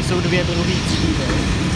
Tady jsou dvě druhé třídy.